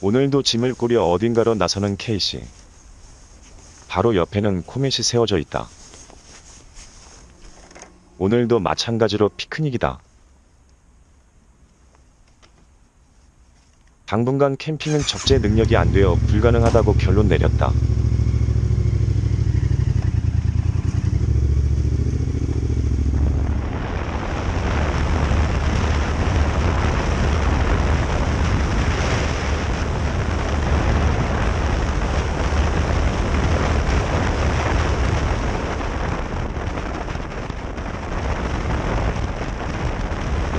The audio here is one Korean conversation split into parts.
오늘도 짐을 꾸려 어딘가로 나서는 케이씨. 바로 옆에는 코멧이 세워져 있다. 오늘도 마찬가지로 피크닉이다. 당분간 캠핑은 적재 능력이 안 되어 불가능하다고 결론 내렸다.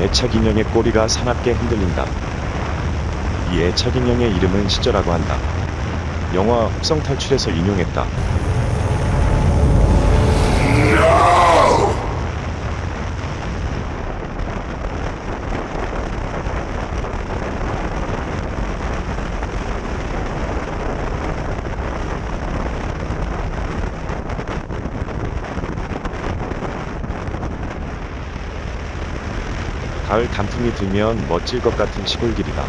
애착 인형의 꼬리가 사납게 흔들린다. 이 애착 인형의 이름은 시저라고 한다. 영화 흑성 탈출에서 인용했다. 가을 단풍이 들면 멋질 것 같은 시골길이다.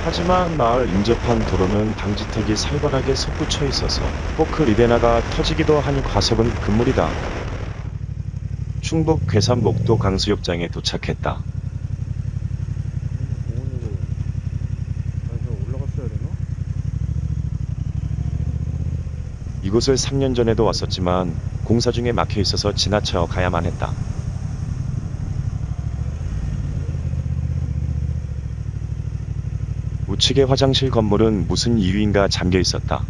하지만 마을 인접한 도로는 방지턱이 살벌하게 솟구쳐 있어서 포크 리데나가 터지기도 한 과속은 금물이다. 충북 괴산 목도 강수욕장에 도착했다. 이곳을 3년 전에도 왔었지만 공사 중에 막혀 있어서 지나쳐 가야만 했다. 우측의 화장실 건물은 무슨 이유인가 잠겨 있었다.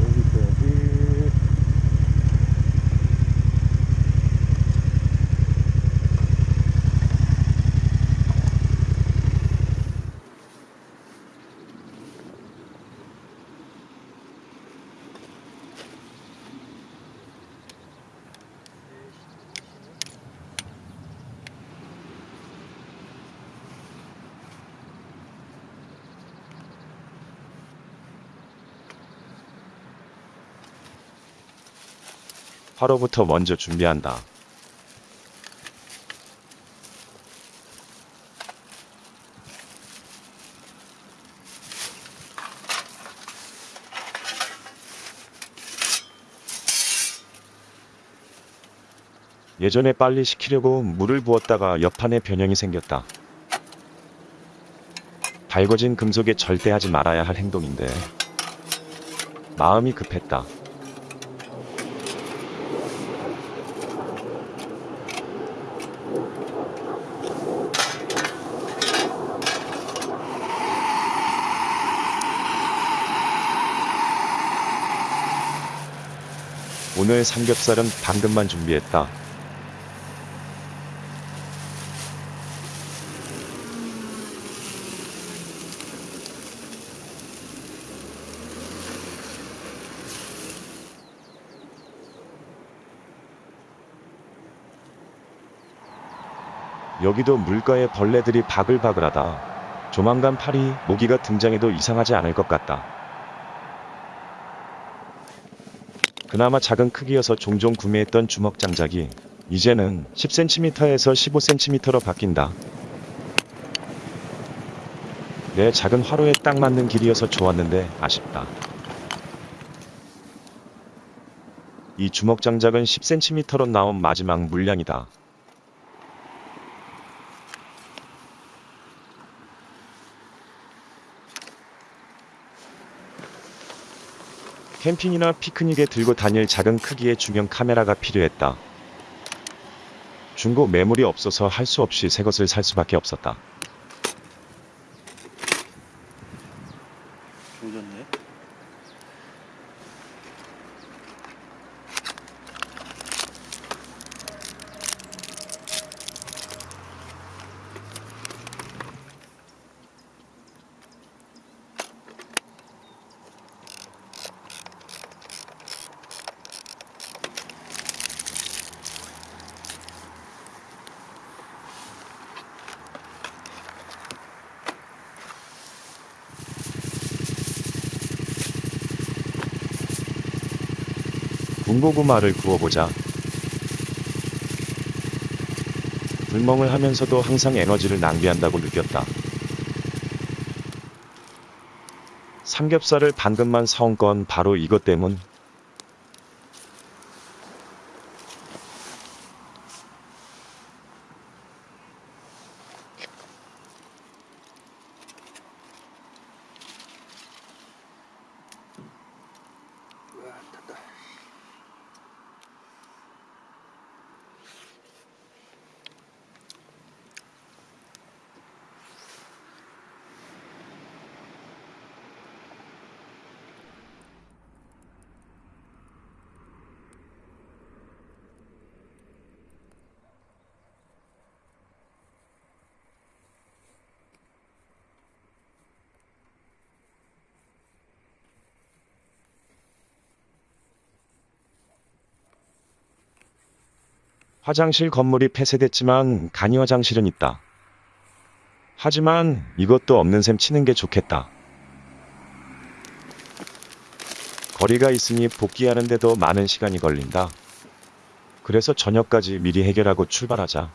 여기 있어야지. 화로부터 먼저 준비한다. 예전에 빨리 식히려고 물을 부었다가 옆판에 변형이 생겼다. 달궈진 금속에 절대 하지 말아야 할 행동인데 마음이 급했다. 오늘 삼겹살은 방금만 준비했다. 여기도 물가에 벌레들이 바글바글하다. 조만간 파리, 모기가 등장해도 이상하지 않을 것 같다. 그나마 작은 크기여서 종종 구매했던 주먹 장작이 이제는 10cm에서 15cm로 바뀐다. 내 작은 화로에 딱 맞는 길이어서 좋았는데 아쉽다. 이 주먹 장작은 10cm로 나온 마지막 물량이다. 캠핑이나 피크닉에 들고 다닐 작은 크기의 중형 카메라가 필요했다. 중고 매물이 없어서 할 수 없이 새 것을 살 수밖에 없었다. 조졌네. 군고구마를 구워보자. 불멍을 하면서도 항상 에너지를 낭비한다고 느꼈다. 삼겹살을 방금만 사온 건 바로 이것 때문. 화장실 건물이 폐쇄됐지만 간이 화장실은 있다. 하지만 이것도 없는 셈 치는 게 좋겠다. 거리가 있으니 복귀하는데도 많은 시간이 걸린다. 그래서 저녁까지 미리 해결하고 출발하자.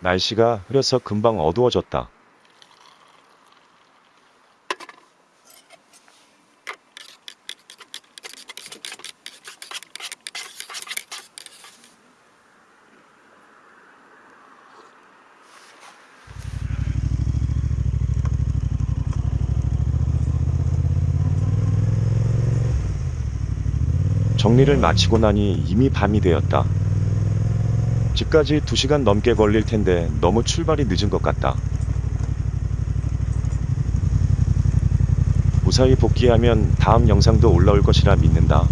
날씨가 흐려서 금방 어두워졌다. 정리를 마치고 나니 이미 밤이 되었다. 집까지 2시간 넘게 걸릴 텐데 너무 출발이 늦은 것 같다. 무사히 복귀하면 다음 영상도 올라올 것이라 믿는다.